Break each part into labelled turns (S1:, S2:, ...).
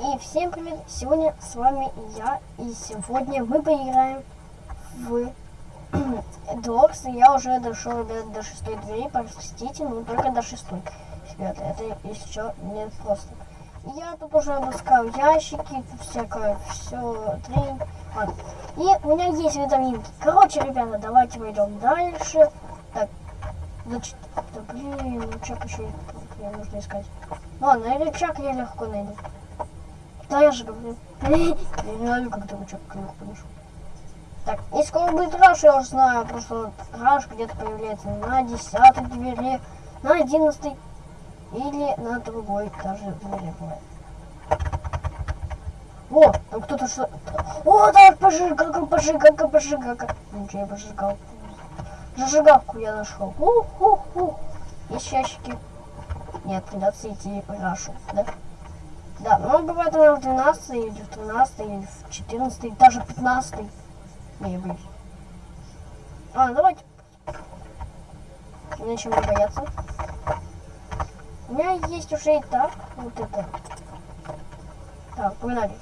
S1: И всем привет! Сегодня с вами я, и сегодня мы поиграем в Дорс. Я уже дошел, ребят, до шестой двери, простите, но только до шестой. Ребята, это еще не просто. Я тут уже обыскал ящики, всякое, все, три. Ладно. И у меня есть витаминки. Короче, ребята, давайте пойдем дальше. Так, значит, да блин, рычаг еще мне нужно искать. Ладно, рычаг я легко найду. Да я же говорю. Я не знаю, как ты рычаг легко нашел. Так, и скоро будет раш, я уже знаю, просто раш где-то появляется на десятой двери, на одиннадцатой или на другой даже двери бывает. О, там кто-то что... О, да, пожигалка, пожигалка, пожигалка. Ничего, я пожигал. Зажигалку я нашел. Есть ящики. Нет, придется идти в Рашу, да? Да, ну бывает она в 12 или в 13 или в 14 даже 15 Не боюсь. А, давайте. Нечем не бояться. У меня есть уже и так вот это. Так, погнали.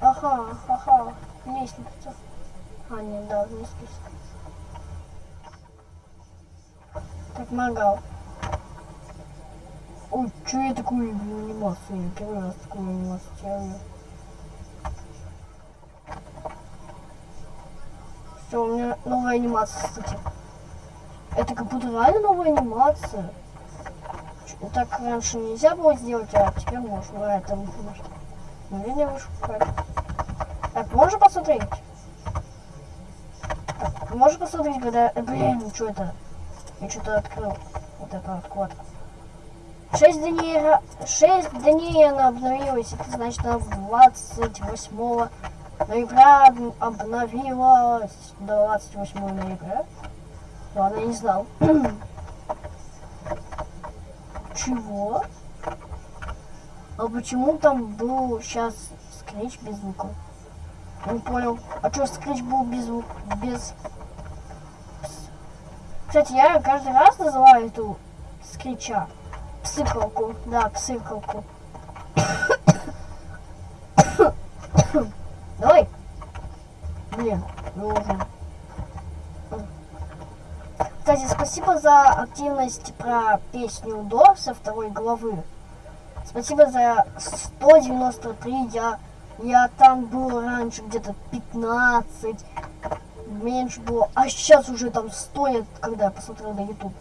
S1: Ага, ага, лестница. А, нет, да, лестница. Так, мангал. Ой, что я такую анимацию? Я первый раз такую анимацию делаю. Все, у меня новая анимация, кстати. Это как будто реально новая анимация. Так раньше нельзя было сделать, а теперь можно. А это может. Ну, не выше Так, можно посмотреть? Так, можно посмотреть, когда... Блин, что это? Я что-то открыл. Вот эту откладку. 6 дней, 6 дней она обновилась. Это значит, она 28 ноября обновилась. 28 ноября. Ладно, я не знал. Чего? А почему там был сейчас скретч без звука? Не понял. А что скретч был без звука? Без кстати, я каждый раз называю эту скрича псыкалку. Да, псыкалку. Давай. Блин, должен. Кстати, спасибо за активность про песню до со второй главы. Спасибо за 193. Я, я там был раньше где-то 15 меньше было. А сейчас уже там стоит, когда я посмотрел на YouTube.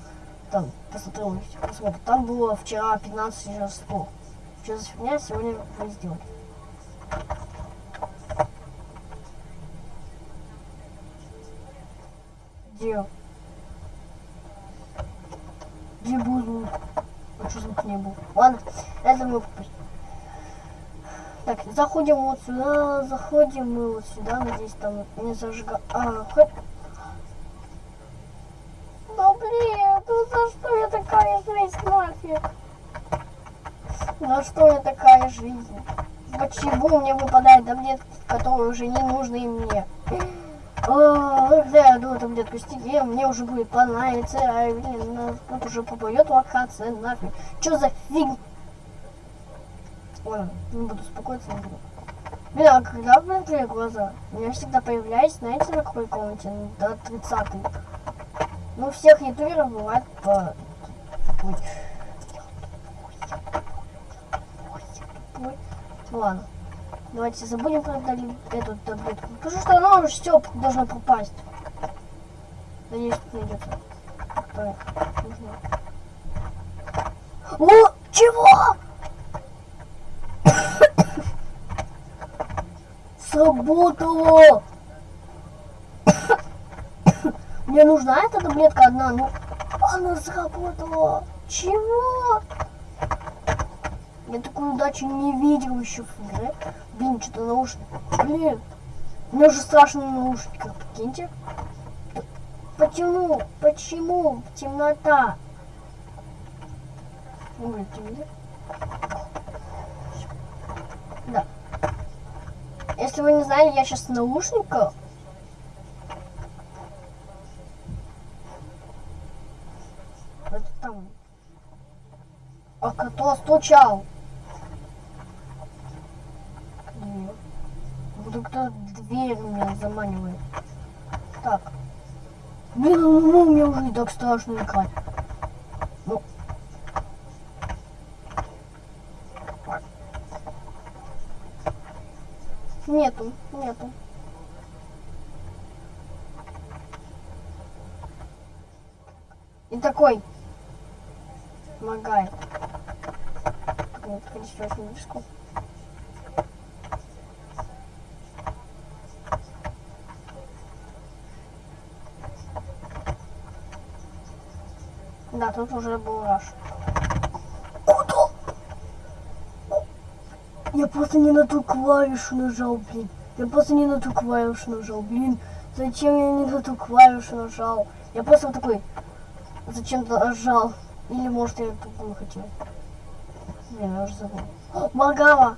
S1: Там посмотрел, посмотрел. Там было вчера 15, сейчас 100. Что за фигня, сегодня вы сделали. Где? Где был звук? А что звук не был? Ладно, это мы так, заходим вот сюда, заходим мы вот сюда, надеюсь, там не зажига... А, хоть... Да блин, такая жизнь нафиг? За что я такая жизнь? Почему мне выпадает таблетки, которые уже не нужны мне? А, когда я иду таблетку стиге, мне уже будет понравиться, а, блин, ну, тут уже попадет локация, нафиг. Что за фиг? Ой, не буду успокоиться, не буду. Блин, а когда открыли глаза? У меня всегда появляюсь, знаете, на какой комнате? Ну, до 30 -й. Ну, всех ютуберов бывает по... Ой. Ладно. Давайте забудем про эту таблетку. Потому что она уже все должно пропасть. Надеюсь, найдется. О, чего? Сработало! Мне нужна эта таблетка одна, ну она сработала. Чего? Я такую удачу не видел еще в игре. Блин, что-то наушники. Блин, мне уже страшно на наушниках. Почему? Почему? Темнота. Да. Если вы не знали, я сейчас в Кто стучал? Нет. Да кто дверь меня заманивает. Так. Блин, ну, мне уже и так страшно играть. Ну. Нету, нету. И такой. Помогает моргает. Нет, конечно, очень близко. Да, тут уже был раш. Куда? Я просто не на ту клавишу нажал, блин. Я просто не на ту клавишу нажал, блин. Зачем я не на ту клавишу нажал? Я просто вот такой зачем-то нажал. Или может я другую хотел. Блин, я уже забыл. О, Маргава!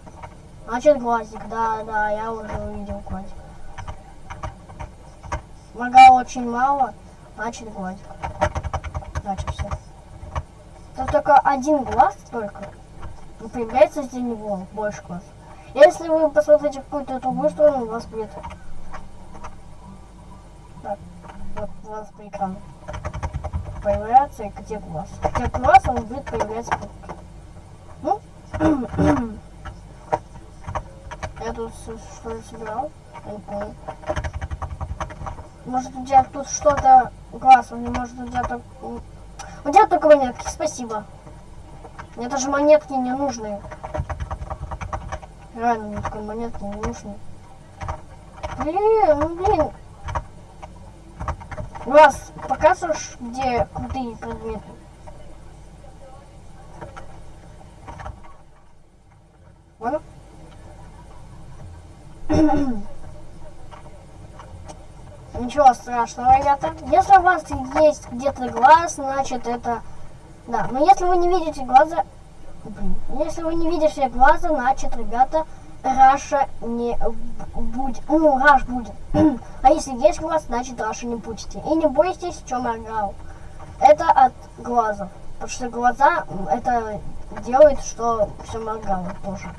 S1: Значит глазик, да, да, я уже увидел глазик. Маргава очень мало, значит глазик. Значит все. Тут только один глаз только. И появляется из него больше глаз. Если вы посмотрите какую-то другую сторону, у вас будет... Так, вот у вас по экрану появляется где глаз. Где глаз, он будет появляться. Я тут что ли собирал? Помню. Может у тебя тут что-то глаз, у может у тебя так у тебя только монетки, спасибо. Мне даже монетки не нужны. Реально, мне такой монетки не нужны. Блин, ну блин. Раз, показываешь, где крутые предметы? Вон. Ничего страшного, ребята. Если у вас есть где-то глаз, значит это... Да, но если вы не видите глаза... Блин. Если вы не видите глаза, значит, ребята, Раша не будет. Ну, Раш будет. а если есть глаз, значит, Раша не будете. И не бойтесь, в чем. Это от глазов. Потому что глаза это делает, что все моргало тоже.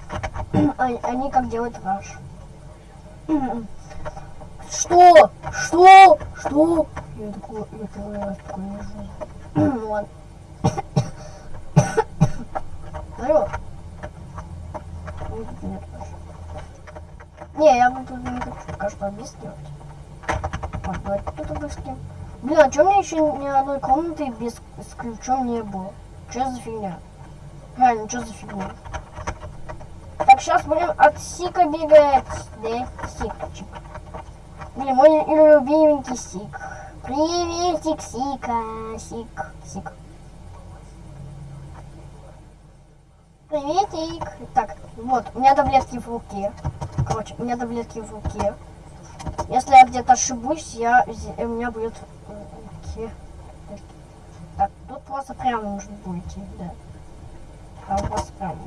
S1: Они как делают Раш. Что? Что? Что? Я такой, я первый раз такой лежу. Ну ладно. Алло. Нет, нет, Не, я буду не хочу пока что объяснять. Давайте обыскиваем. Блин, а что мне еще ни одной комнаты без с ключом не было? Что за фигня? Реально, что за фигня? Сейчас будем от Сика бегать. Да, Сикчик. Блин, мой любименький Сик. Приветик, Сика. Сик, Сик. Приветик. Так, вот, у меня таблетки в руке. Короче, у меня таблетки в руке. Если я где-то ошибусь, я, у меня будет. Так, тут просто прямо нужно будет идти, да. Там просто прямо.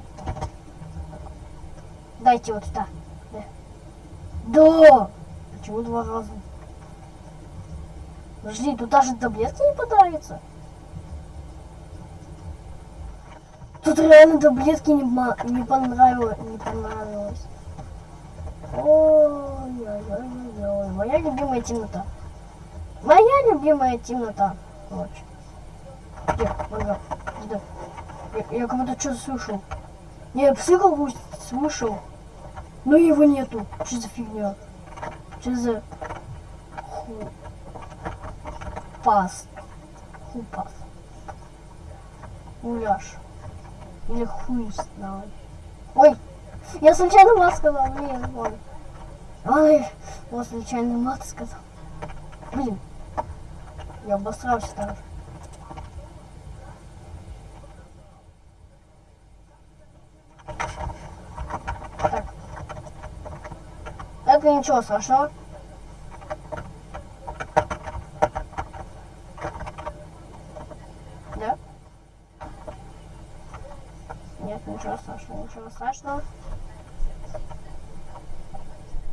S1: Дайте вот сюда. Да. Да! Почему два раза? Подожди, тут даже таблетки не подарится. Тут реально таблетки не, не понравилось. Не понравилось. Ой-ой-ой-ой. Моя любимая темнота. Моя любимая темнота. Ночь. Где? Ага. Где? Я, я как будто что-то слышал. Не, я псы слышал. Но его нету. Что за фигня? Что за ху... пас? Хупас. Гуляш. Или хуй знает. Ой, я случайно мат сказал, блин, вон. Ой, вот случайно мат сказал. Блин, я обосрался даже. Это ничего страшного. Да? Нет, ничего страшного, ничего страшного.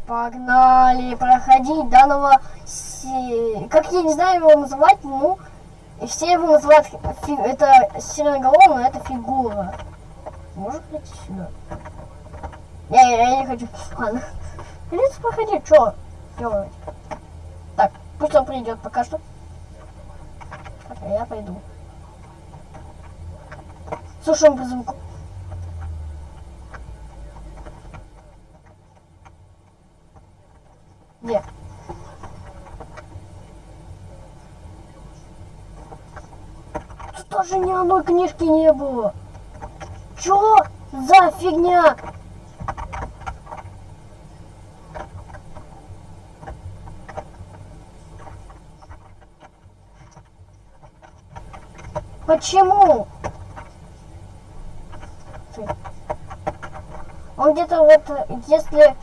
S1: Погнали проходить данного... Как я не знаю его называть, ну... Все его называют... Фи... Это сиреноголовый, но это фигура. Может быть сюда? Я, я не хочу. Ладно. Придется проходить, что делать? Так, пусть он придет пока что. Так, а я пойду. Слушаем по звуку. Где? Тут тоже ни одной книжки не было. Чё за фигня? Почему? Он где-то вот, если...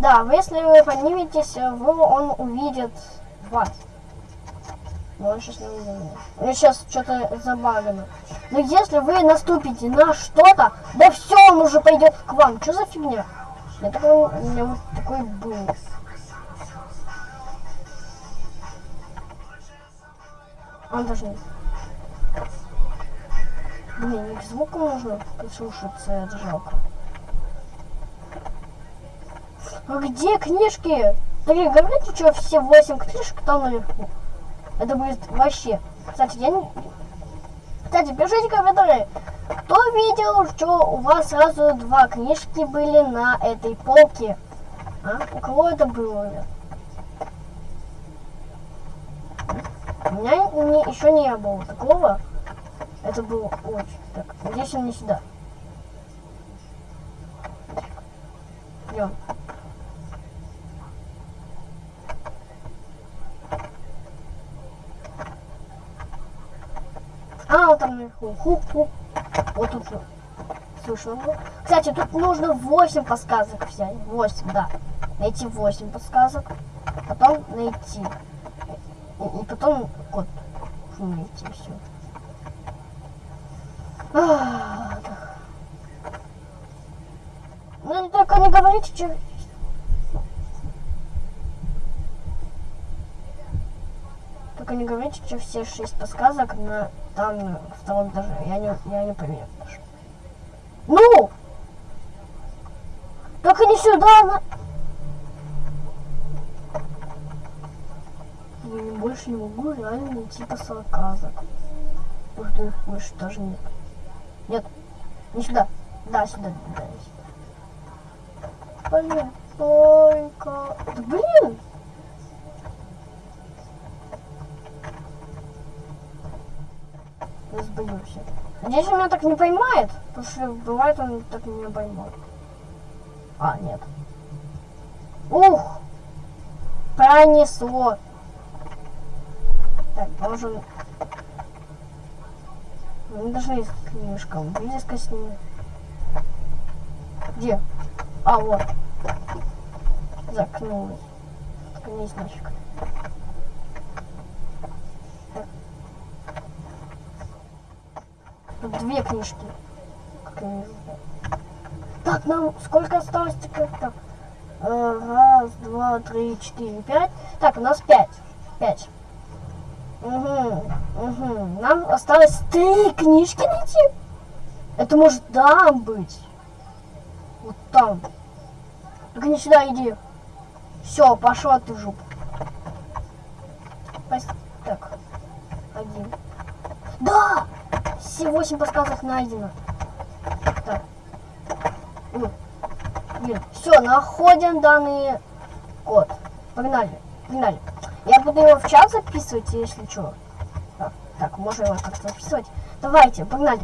S1: Да, если вы подниметесь, вы, он увидит вас. Но он сейчас не увидит. У меня сейчас что-то забагано. Но если вы наступите на что-то, да все, он уже пойдет к вам. Что за фигня? Я такой, у меня вот такой был. Он даже не... Блин, к звуку нужно прислушаться, это жалко. А где книжки? Говорите, что все восемь книжек там наверху. Это будет вообще. Кстати, я не... Кстати, пишите комментарии. Кто видел, что у вас сразу два книжки были на этой полке? А? У кого это было? У меня не, еще не было такого. Это было очень. Так, надеюсь, он не сюда. Идем. А, вот там наверху. Хуп-хуп. Вот тут. Слушай, ну, кстати, тут нужно 8 подсказок взять. 8, да. Найти 8 подсказок. Потом найти. И, и потом код найти все. Ну, только не говорите, что... Только не говорите, что все шесть подсказок на там на втором этаже. Я не, я не поверю. Ну! Только не сюда, на... Я больше не могу реально найти подсказок. Может, их больше даже нет. Нет, не сюда. Да, сюда, да, сюда. Блин, только... Да блин! Я сбоюсь. Надеюсь, он меня так не поймает, потому что бывает он так меня поймает. А, нет. Ух! Пронесло. Так, должен мы должны слишком близко с ним. Где? А, вот. Закнулась. Только не значит. Тут две книжки. Как вижу. Так, нам сколько осталось теперь? Так. Э, раз, два, три, четыре, пять. Так, у нас пять. Пять. Угу, угу. Нам осталось три книжки найти. Это может там быть. Вот там. Только не сюда иди. Все, пошел ты в жопу. Так. Один. Да! Все восемь подсказок найдено. Так. Блин. Все, находим данный код. Погнали. Погнали. Я буду его в чат записывать, если что. Так, можно его как-то записывать. Давайте, погнали.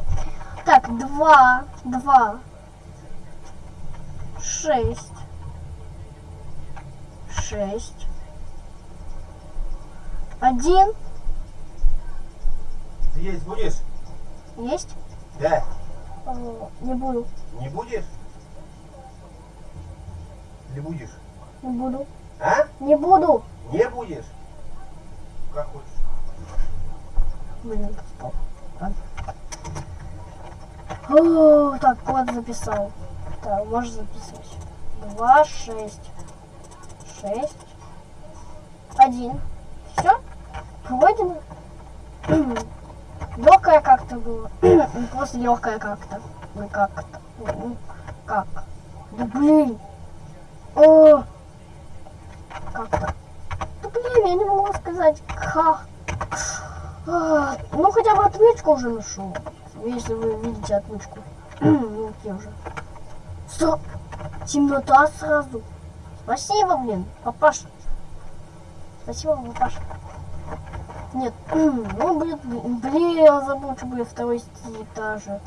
S1: Так, два, два, шесть, шесть, один.
S2: Ты есть будешь?
S1: Есть?
S2: Да.
S1: О, не буду.
S2: Не будешь? Или будешь?
S1: Не буду.
S2: А?
S1: Не буду.
S2: Не будешь? Как хочешь.
S1: Блин. О, так, код записал. Так, можешь записывать. Два, шесть. Шесть. Один. Все? Пройдено. Легкая как-то было. Просто легкая как-то. Ну как-то. Ну как? Да блин. О, как-то. Да блин, я не могу сказать, как. А, ну хотя бы отмычку уже нашел. Если вы видите отмычку. ну где уже. Стоп! Темнота сразу. Спасибо, блин, папаша. Спасибо, папаша. Нет, ну, блин, блин, я забыл, что будет второй этаже.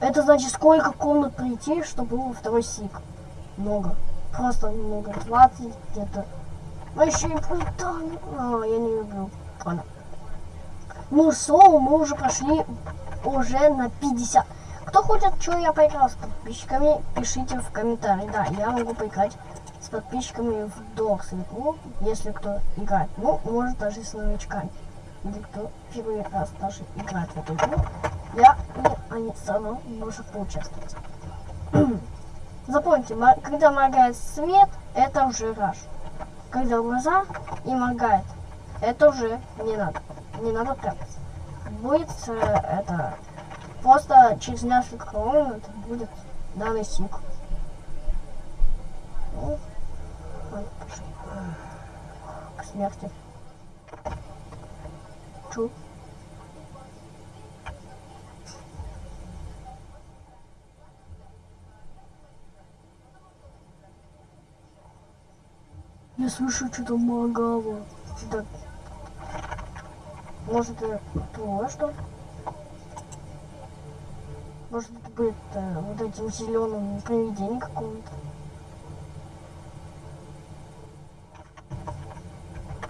S1: Это значит, сколько комнат прийти, чтобы был второй сик. Много. Просто много. 20 где-то. А еще и плита. А, я не люблю. Ладно. Ну, шоу мы уже прошли уже на 50. Кто хочет, что я поиграл с подписчиками, пишите в комментарии. Да, я могу поиграть с подписчиками в Дорс игру, если кто играет. Ну, может даже с новичками. Или кто первый раз даже играет в эту игру. Я и они все равно поучаствовать. Запомните, когда моргает свет, это уже раш. Когда глаза и моргает, это уже не надо. Не надо прятаться. Будет э, это просто через несколько минут будет данный сик. Ну, к смерти. Чу. Я слышу что-то магало. Да. Может это твое что? Может будет э, вот этим зеленым привидением какого-то.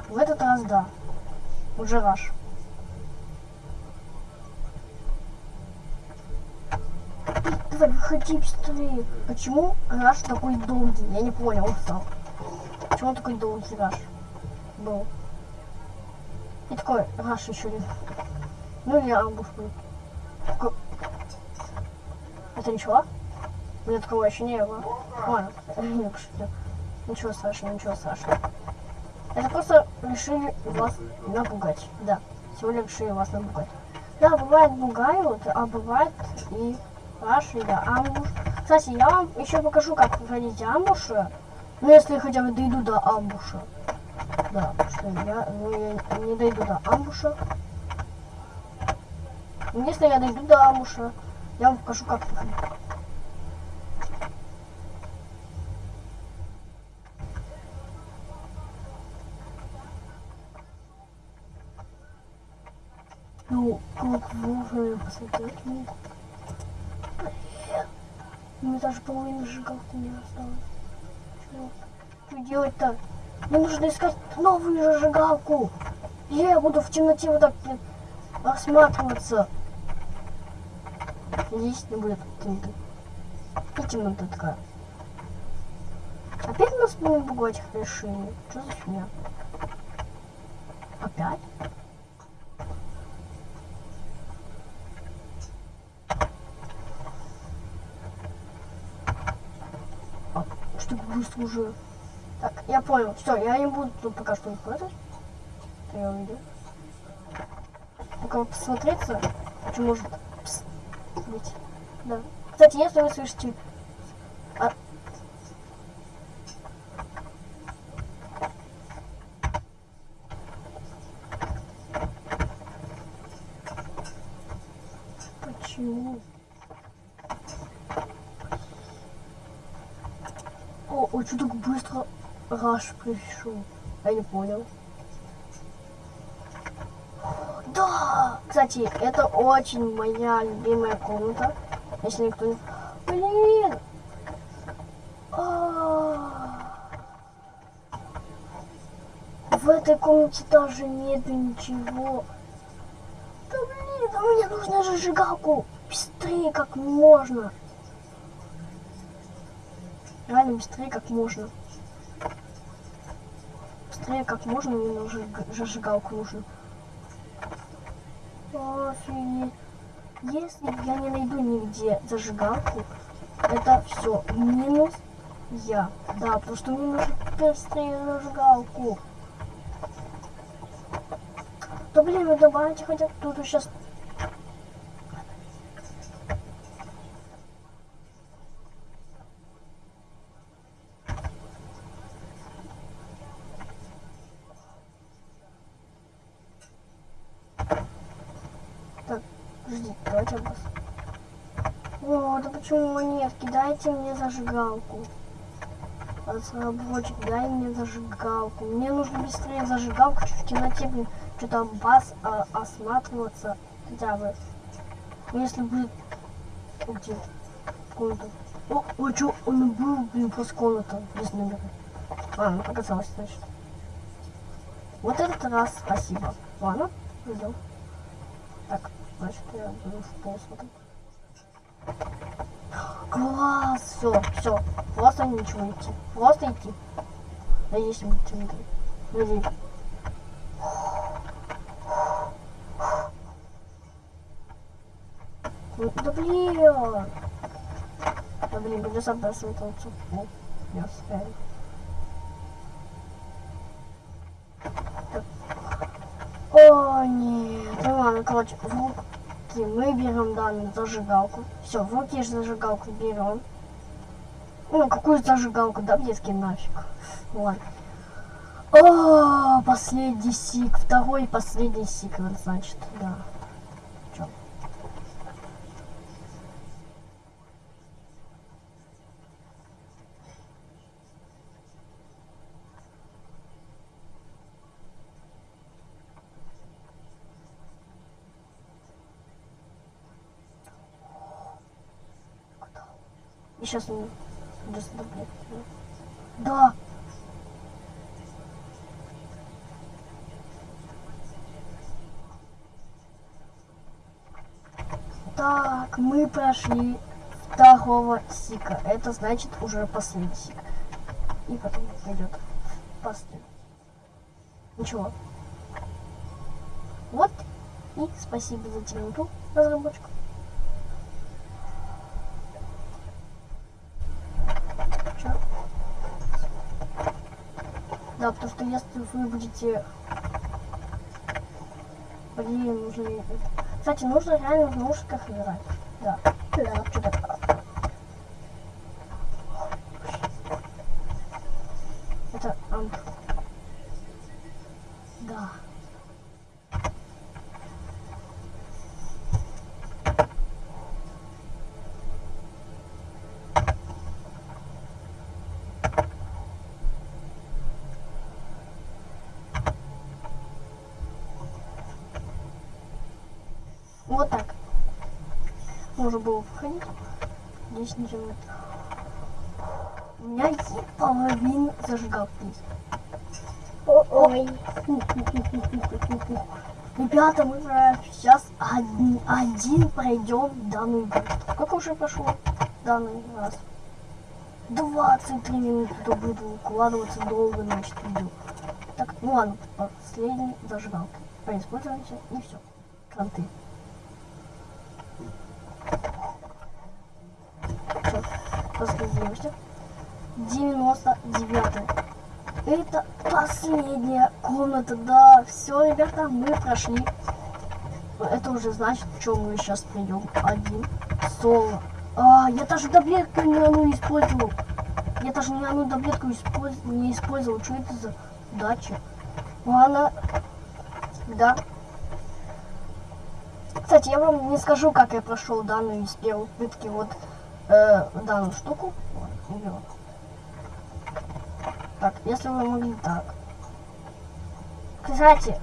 S1: В этот раз да. Уже раш. Давай, выходи быстрее. Почему раш такой долгий? Я не понял, он стал. Почему он такой долгий раш был? И такой раш еще не. Ну или амбуш будет. Такой... Это ничего? У меня такого еще не было. Ладно. Ничего страшного, ничего страшного. Это просто решили вас напугать. Да, сегодня решили вас напугать. Да, бывает бугают, а бывает и раши, да, амбуш. Кстати, я вам еще покажу, как проходить амбуши. Ну, если хотя бы дойду до амбуша. Да, что я, ну, я не дойду до амбуша. Если я дойду до амбуша, я вам покажу, как проходить. Ну, как вовремя посмотреть ну. Мне даже половины сжигалки не осталось. Что делать-то? Нужно искать новую зажигалку. Я буду в темноте вот так осматриваться. Здесь не будет темноты. И темнота такая. Опять нас будем пугать решили. Что за фигня? Опять? А, что быстро уже. Я понял. Все, я не буду тут пока что. Это я увидел. Пока посмотреться, что может пс, быть. Да. Кстати, если вы слышите... А... Почему? О, ой, что так быстро Раш пришел? Я не понял. Да! Кстати, это очень моя любимая комната. Если никто не... Блин! А. В этой комнате даже нет ничего. Да блин, а мне нужно зажигалку. Быстрее как можно. Реально быстрее как можно. Быстрее как можно, мне нужно зажигалку нужно. Офигеть. Если я не найду нигде зажигалку, это все минус я. Да, потому что мне нужно быстрее зажигалку. Да блин, вы добавите хотя бы тут сейчас Давайте бас. О, да почему монетки? Дайте мне зажигалку. Разработчик, дай мне зажигалку. Мне нужно быстрее зажигалку, в темноте, блин, что-то бас а, осматриваться хотя бы. Ну, если будет уйти в комнату. О, о, что, он был, блин, после комнаты без номера. А, ну показалось, значит. Вот этот раз спасибо. Ладно, идем. Так, значит, я буду в пол смотрю. Класс! Все, все. Просто ничего идти. Просто идти. Да есть Дмитрий. Смотри. Ну, Да блин! Да блин, придется обрасываться. Ну, я успею. О, нет. Ну ладно, короче, в руки мы берем данную зажигалку. Все, в руки зажигалку берем. Ну, какую зажигалку, да, детский нафиг. Ладно. О, последний сик. Второй последний секрет, значит, да. Чё? И сейчас он блядь. Да. Так, мы прошли второго сика. Это значит уже последний сик. И потом пойдет последний. Ничего. Вот. И спасибо за темноту, разработчику. Да, потому что если вы будете... Блин, нужно... Кстати, нужно реально в наушниках играть. Да. Да. Что такое? Это амп. Да. Вот так. Можно было входить. Здесь ничего нет. У меня есть половина зажигалки.
S3: Ой.
S1: Ребята, мы сейчас один, один пройдем данную игру. Сколько уже прошло данный раз? 23 минуты, то буду укладываться долго, значит, видео. Так, ну ладно, последний зажигалка. Поиспользуемся и все. Кранты. Все, разгрузимся. 99 это последняя комната, да. Все, ребята, мы прошли. Это уже значит, чем мы сейчас придем. Один. Соло. А, я даже таблетку не одну использовал. Я даже ни одну таблетку использ- не использовал. Что это за дача? Ладно. Да. Кстати, я вам не скажу, как я прошел данную из первой попытки вот э, данную штуку. Вот, убил. Так, если вы могли так. Кстати.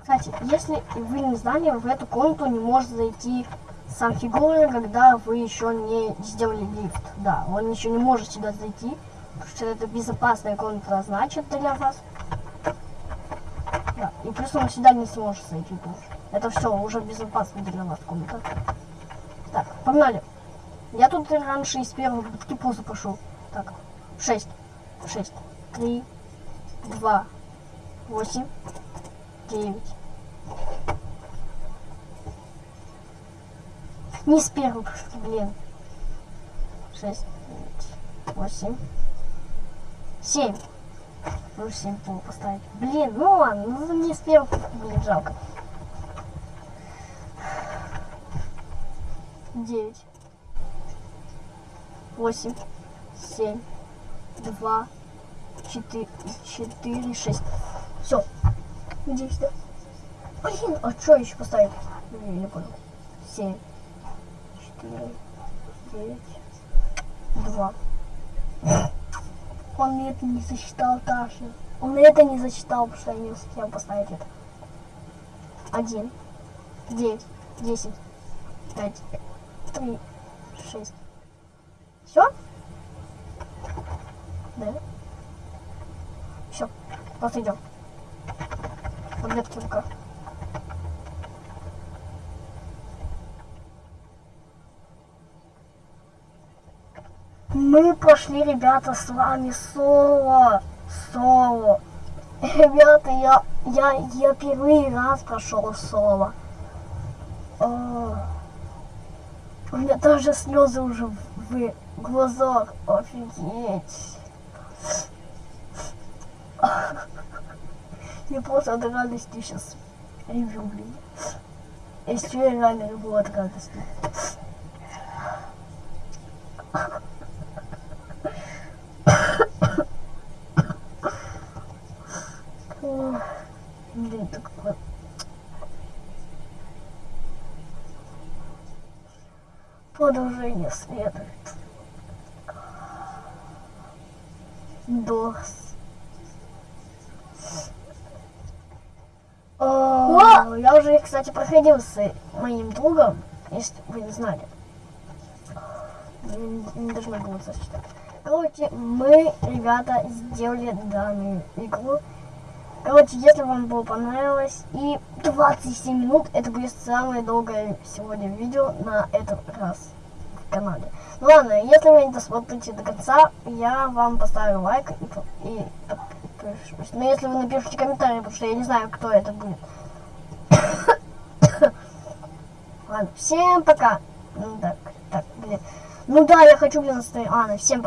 S1: Кстати, если вы не знали, в эту комнату не может зайти сам фигура, когда вы еще не сделали лифт. Да, он еще не может сюда зайти, что это безопасная комната значит для вас. Да, и плюс он сюда не сможет зайти тоже. Это все уже безопасно для вас комната. Так, погнали. Я тут раньше из первого позу пошел. Так, 6, 6, 3, 2, 8, 9. Не с первого блин. 6, 9, 8, 7. Ну, 7 пол поставить. Блин, ну ладно, ну не первого, блин, жалко. 9, 8, 7, два, четыре, четыре, шесть. Все. Надеюсь, да? Блин, а что еще поставить? Я не понял. Семь, четыре, девять, два. Он это не засчитал, Таша. Он это не засчитал, потому что я не успел поставить это. Один, девять, десять, пять, три, шесть. Все? Да? Все, просто идем. Таблетки в руках. Мы прошли, ребята, с вами соло. Соло. Ребята, я, я, я первый раз прошел соло. О, у меня даже слезы уже в глазах. Офигеть. Я просто от радости сейчас ревю, блин. Если я реально реву от радости. Ох, Блин, так вот. Продолжение следует. Дос. О, я уже, кстати, проходил с моим другом, если вы не знали. Не, должна было зачитать. Короче, мы, ребята, сделали данную игру. Короче, если вам было понравилось, и 27 минут, это будет самое долгое сегодня видео на этот раз в канале. Ну ладно, если вы не досмотрите до конца, я вам поставлю лайк и, и подпишусь. Но если вы напишите комментарий, потому что я не знаю, кто это будет. Ладно, всем пока. Ну так, так, блин. Ну да, я хочу, блин, остановить. Ладно, всем пока.